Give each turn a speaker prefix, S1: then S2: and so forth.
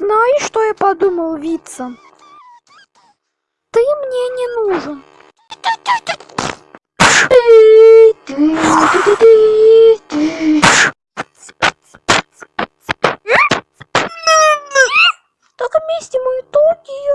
S1: Ну, Знаешь, что я подумал, Вица? Ты мне не нужен. Только вместе мы итоги